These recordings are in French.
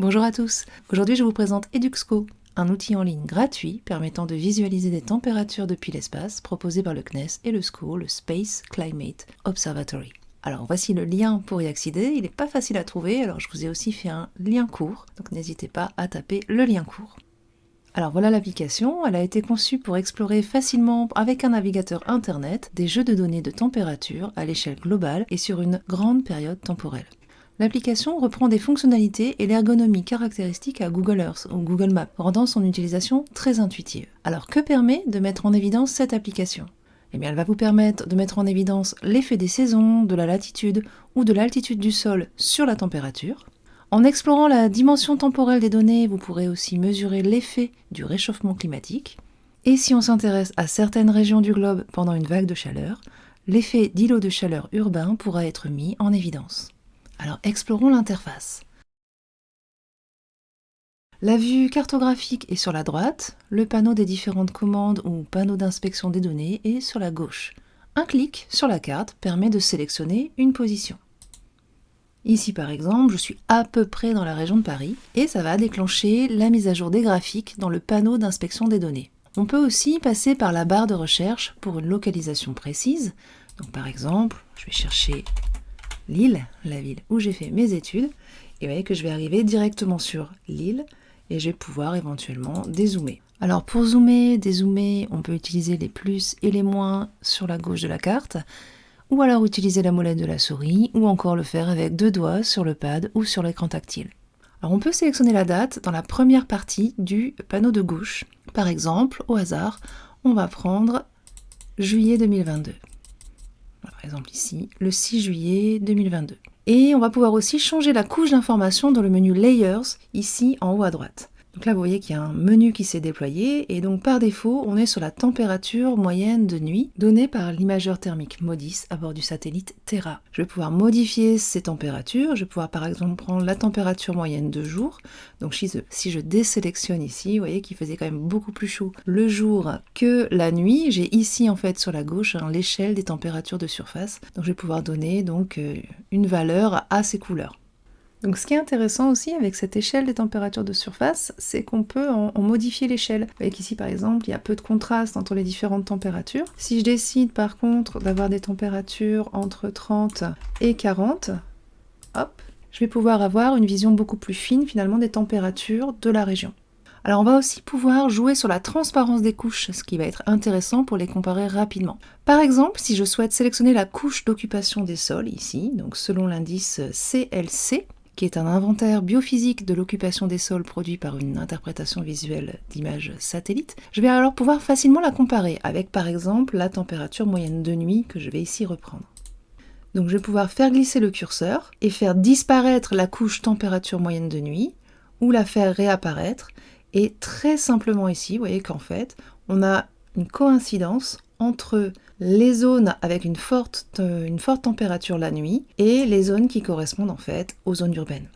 Bonjour à tous, aujourd'hui je vous présente Eduxco, un outil en ligne gratuit permettant de visualiser des températures depuis l'espace proposé par le CNES et le SCO, le Space Climate Observatory. Alors voici le lien pour y accéder, il n'est pas facile à trouver, alors je vous ai aussi fait un lien court, donc n'hésitez pas à taper le lien court. Alors voilà l'application, elle a été conçue pour explorer facilement avec un navigateur internet des jeux de données de température à l'échelle globale et sur une grande période temporelle. L'application reprend des fonctionnalités et l'ergonomie caractéristiques à Google Earth ou Google Maps, rendant son utilisation très intuitive. Alors que permet de mettre en évidence cette application? Eh bien, elle va vous permettre de mettre en évidence l'effet des saisons, de la latitude ou de l'altitude du sol sur la température. En explorant la dimension temporelle des données, vous pourrez aussi mesurer l'effet du réchauffement climatique. Et si on s'intéresse à certaines régions du globe pendant une vague de chaleur, l'effet d'îlot de chaleur urbain pourra être mis en évidence. Alors explorons l'interface. La vue cartographique est sur la droite, le panneau des différentes commandes ou panneau d'inspection des données est sur la gauche. Un clic sur la carte permet de sélectionner une position. Ici par exemple, je suis à peu près dans la région de Paris et ça va déclencher la mise à jour des graphiques dans le panneau d'inspection des données. On peut aussi passer par la barre de recherche pour une localisation précise. Par exemple, je vais chercher Lille, la ville où j'ai fait mes études, et vous voyez que je vais arriver directement sur Lille, et je vais pouvoir éventuellement dézoomer. Alors pour zoomer, dézoomer, on peut utiliser les plus et les moins sur la gauche de la carte, ou alors utiliser la molette de la souris, ou encore le faire avec deux doigts sur le pad ou sur l'écran tactile. Alors on peut sélectionner la date dans la première partie du panneau de gauche. Par exemple, au hasard, on va prendre juillet 2022. Par exemple ici, le 6 juillet 2022. Et on va pouvoir aussi changer la couche d'information dans le menu Layers, ici en haut à droite. Donc là, vous voyez qu'il y a un menu qui s'est déployé, et donc par défaut, on est sur la température moyenne de nuit donnée par l'imageur thermique MODIS à bord du satellite Terra. Je vais pouvoir modifier ces températures, je vais pouvoir par exemple prendre la température moyenne de jour. Donc si je désélectionne ici, vous voyez qu'il faisait quand même beaucoup plus chaud le jour que la nuit. J'ai ici en fait sur la gauche hein, l'échelle des températures de surface. Donc je vais pouvoir donner donc euh, une valeur à ces couleurs. Donc ce qui est intéressant aussi avec cette échelle des températures de surface, c'est qu'on peut en, modifier l'échelle. Vous voyez qu'ici par exemple, il y a peu de contraste entre les différentes températures. Si je décide par contre d'avoir des températures entre 30 et 40, hop, je vais pouvoir avoir une vision beaucoup plus fine finalement des températures de la région. Alors on va aussi pouvoir jouer sur la transparence des couches, ce qui va être intéressant pour les comparer rapidement. Par exemple, si je souhaite sélectionner la couche d'occupation des sols ici, donc selon l'indice CLC, qui est un inventaire biophysique de l'occupation des sols produit par une interprétation visuelle d'images satellites, je vais alors pouvoir facilement la comparer avec par exemple la température moyenne de nuit que je vais ici reprendre. Donc je vais pouvoir faire glisser le curseur et faire disparaître la couche température moyenne de nuit ou la faire réapparaître et très simplement ici, vous voyez qu'en fait on a une coïncidence entre les zones avec une forte, une forte température la nuit et les zones qui correspondent en fait aux zones urbaines.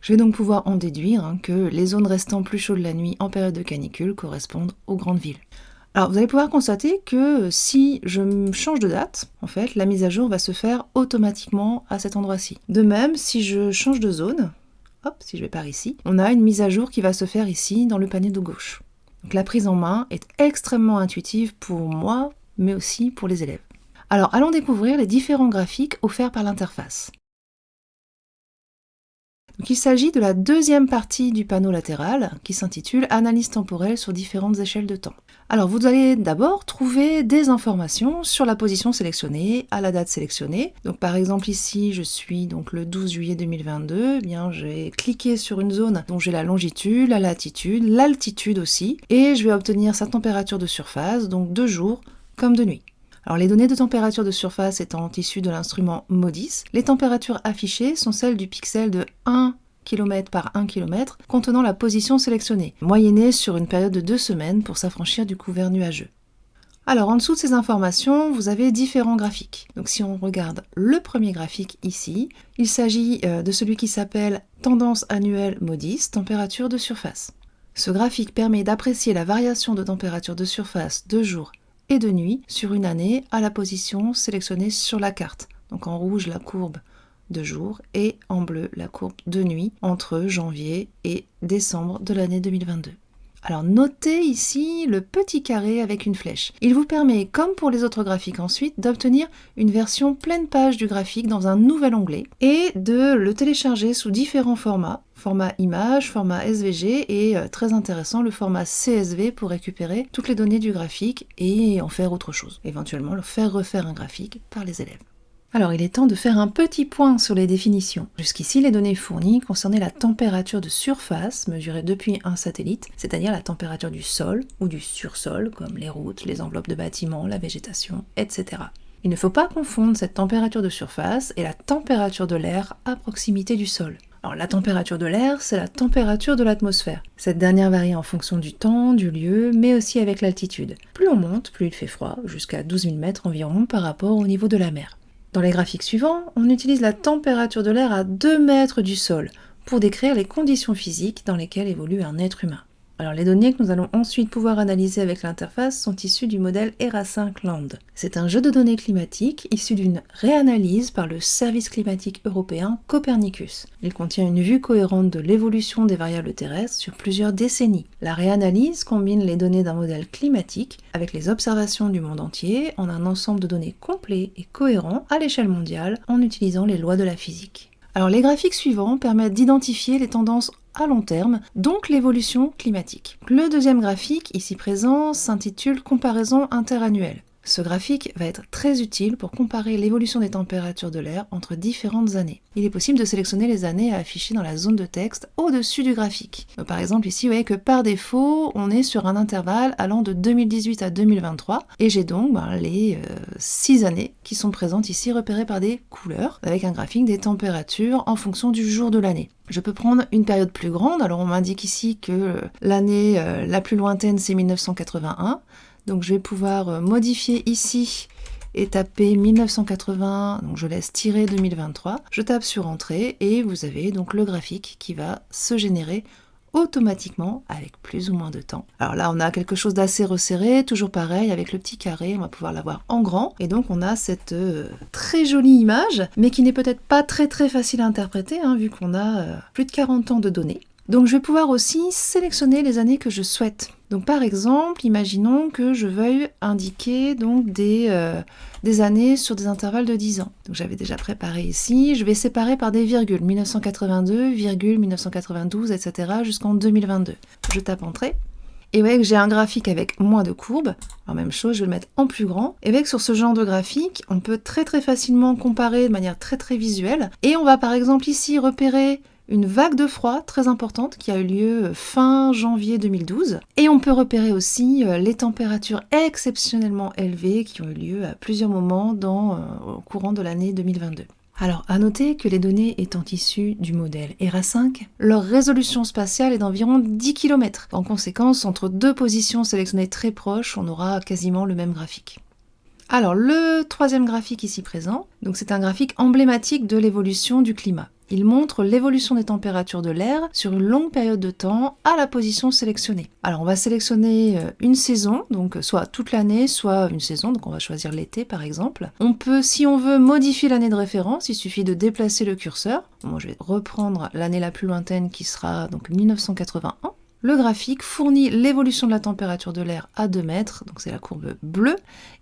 Je vais donc pouvoir en déduire hein, que les zones restant plus chaudes la nuit en période de canicule correspondent aux grandes villes. Alors vous allez pouvoir constater que si je change de date, en fait, la mise à jour va se faire automatiquement à cet endroit-ci. De même, si je change de zone, hop, si je vais par ici, on a une mise à jour qui va se faire ici dans le panier de gauche. Donc la prise en main est extrêmement intuitive pour moi, mais aussi pour les élèves. Alors allons découvrir les différents graphiques offerts par l'interface. il s'agit de la deuxième partie du panneau latéral qui s'intitule Analyse temporelle sur différentes échelles de temps. Alors vous allez d'abord trouver des informations sur la position sélectionnée à la date sélectionnée. Donc par exemple ici je suis donc le 12 juillet 2022, eh bien j'ai cliqué sur une zone dont j'ai la longitude, la latitude, l'altitude aussi et je vais obtenir sa température de surface donc de jour comme de nuit. Alors les données de température de surface étant issues de l'instrument MODIS, les températures affichées sont celles du pixel de 1 km par 1 km contenant la position sélectionnée, moyennée sur une période de deux semaines pour s'affranchir du couvert nuageux. Alors en dessous de ces informations, vous avez différents graphiques. Donc si on regarde le premier graphique ici, il s'agit euh, de celui qui s'appelle Tendance annuelle MODIS, température de surface. Ce graphique permet d'apprécier la variation de température de surface de jour et de nuit sur une année à la position sélectionnée sur la carte. Donc en rouge la courbe de jour et en bleu la courbe de nuit entre janvier et décembre de l'année 2022. Alors notez ici le petit carré avec une flèche. Il vous permet, comme pour les autres graphiques ensuite, d'obtenir une version pleine page du graphique dans un nouvel onglet et de le télécharger sous différents formats. Format image, format SVG et euh, très intéressant le format CSV pour récupérer toutes les données du graphique et en faire autre chose. Éventuellement le faire refaire un graphique par les élèves. Alors il est temps de faire un petit point sur les définitions. Jusqu'ici, les données fournies concernaient la température de surface mesurée depuis un satellite, c'est-à-dire la température du sol ou du sursol, comme les routes, les enveloppes de bâtiments, la végétation, etc. Il ne faut pas confondre cette température de surface et la température de l'air à proximité du sol. Alors la température de l'air, c'est la température de l'atmosphère. Cette dernière varie en fonction du temps, du lieu, mais aussi avec l'altitude. Plus on monte, plus il fait froid, jusqu'à 12 000 mètres environ par rapport au niveau de la mer. Dans les graphiques suivants, on utilise la température de l'air à 2 mètres du sol pour décrire les conditions physiques dans lesquelles évolue un être humain. Alors les données que nous allons ensuite pouvoir analyser avec l'interface sont issues du modèle ERA5 Land. C'est un jeu de données climatiques issu d'une réanalyse par le service climatique européen Copernicus. Il contient une vue cohérente de l'évolution des variables terrestres sur plusieurs décennies. La réanalyse combine les données d'un modèle climatique avec les observations du monde entier en un ensemble de données complet et cohérent à l'échelle mondiale en utilisant les lois de la physique. Alors les graphiques suivants permettent d'identifier les tendances à long terme, donc l'évolution climatique. Le deuxième graphique, ici présent, s'intitule Comparaison interannuelle. Ce graphique va être très utile pour comparer l'évolution des températures de l'air entre différentes années. Il est possible de sélectionner les années à afficher dans la zone de texte au-dessus du graphique. par exemple ici, vous voyez que par défaut, on est sur un intervalle allant de 2018 à 2023, et j'ai donc ben, les 6 euh, années qui sont présentes ici repérées par des couleurs, avec un graphique des températures en fonction du jour de l'année. Je peux prendre une période plus grande, alors on m'indique ici que l'année euh, la plus lointaine c'est 1981, donc je vais pouvoir euh, modifier ici et taper 1980, donc je laisse tirer 2023. Je tape sur Entrée et vous avez donc le graphique qui va se générer automatiquement avec plus ou moins de temps. Alors là, on a quelque chose d'assez resserré, toujours pareil, avec le petit carré, on va pouvoir l'avoir en grand. Et donc, on a cette euh, très jolie image, mais qui n'est peut-être pas très très facile à interpréter, hein, vu qu'on a euh, plus de 40 ans de données. Donc, je vais pouvoir aussi sélectionner les années que je souhaite. Donc par exemple, imaginons que je veuille indiquer donc des, euh, des années sur des intervalles de 10 ans. Donc j'avais déjà préparé ici, je vais séparer par des virgules, 1982, virgule, 1992, etc. jusqu'en 2022. Je tape Entrée. Et vous voyez que j'ai un graphique avec moins de courbes. Alors même chose, je vais le mettre en plus grand. Et avec sur ce genre de graphique, on peut très très facilement comparer de manière très très visuelle. Et on va par exemple ici repérer une vague de froid très importante qui a eu lieu euh, fin janvier 2012. Et on peut repérer aussi euh, les températures exceptionnellement élevées qui ont eu lieu à plusieurs moments euh, au courant de l'année 2022. Alors, à noter que les données étant issues du modèle ERA5, leur résolution spatiale est d'environ 10 km. En conséquence, entre deux positions sélectionnées très proches, on aura quasiment le même graphique. Alors, le troisième graphique ici présent, donc c'est un graphique emblématique de l'évolution du climat. Il montre l'évolution des températures de l'air sur une longue période de temps à la position sélectionnée. Alors on va sélectionner euh, une saison, donc soit toute l'année, soit une saison, donc on va choisir l'été par exemple. On peut, si on veut, modifier l'année de référence, il suffit de déplacer le curseur. Moi je vais reprendre l'année la plus lointaine qui sera donc 1981. Le graphique fournit l'évolution de la température de l'air à 2 mètres, donc c'est la courbe bleue,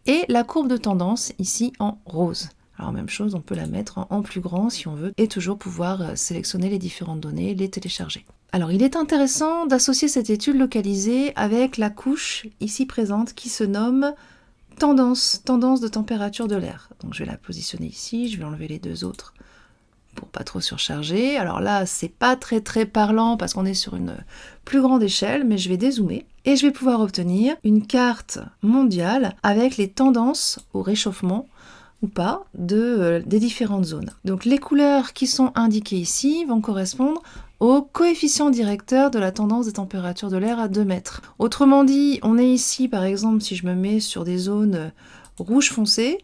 et la courbe de tendance ici en rose. Alors même chose, on peut la mettre en plus grand si on veut et toujours pouvoir euh, sélectionner les différentes données, les télécharger. Alors il est intéressant d'associer cette étude localisée avec la couche ici présente qui se nomme tendance, tendance de température de l'air. Donc je vais la positionner ici, je vais enlever les deux autres pour pas trop surcharger. Alors là, c'est pas très très parlant parce qu'on est sur une plus grande échelle, mais je vais dézoomer et je vais pouvoir obtenir une carte mondiale avec les tendances au réchauffement pas de, euh, des différentes zones. Donc les couleurs qui sont indiquées ici vont correspondre au coefficient directeur de la tendance des températures de l'air à 2 mètres. Autrement dit, on est ici par exemple si je me mets sur des zones rouge foncé,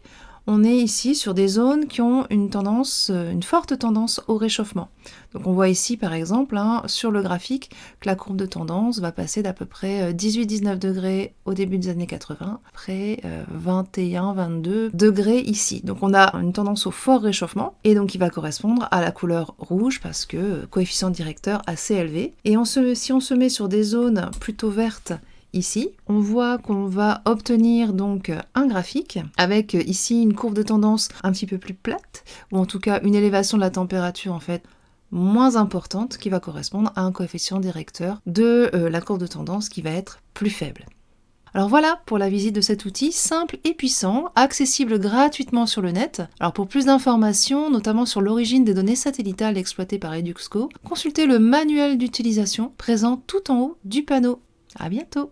on est ici sur des zones qui ont une tendance, euh, une forte tendance au réchauffement. Donc on voit ici par exemple hein, sur le graphique que la courbe de tendance va passer d'à peu près 18-19 euh, degrés au début des années 80, après 21-22 euh, degrés ici. Donc on a une tendance au fort réchauffement et donc il va correspondre à la couleur rouge parce que coefficient directeur assez élevé. Et si on se met sur des zones plutôt vertes ici, on voit qu'on va obtenir donc un graphique avec ici une courbe de tendance un petit peu plus plate, ou en tout cas une élévation de la température en fait moins importante qui va correspondre à un coefficient directeur de euh, la courbe de tendance qui va être plus faible. Alors voilà pour la visite de cet outil simple et puissant, accessible gratuitement sur le net. Alors pour plus d'informations, notamment sur l'origine des données satellitales exploitées par Eduxco, consultez le manuel d'utilisation présent tout en haut du panneau. À bientôt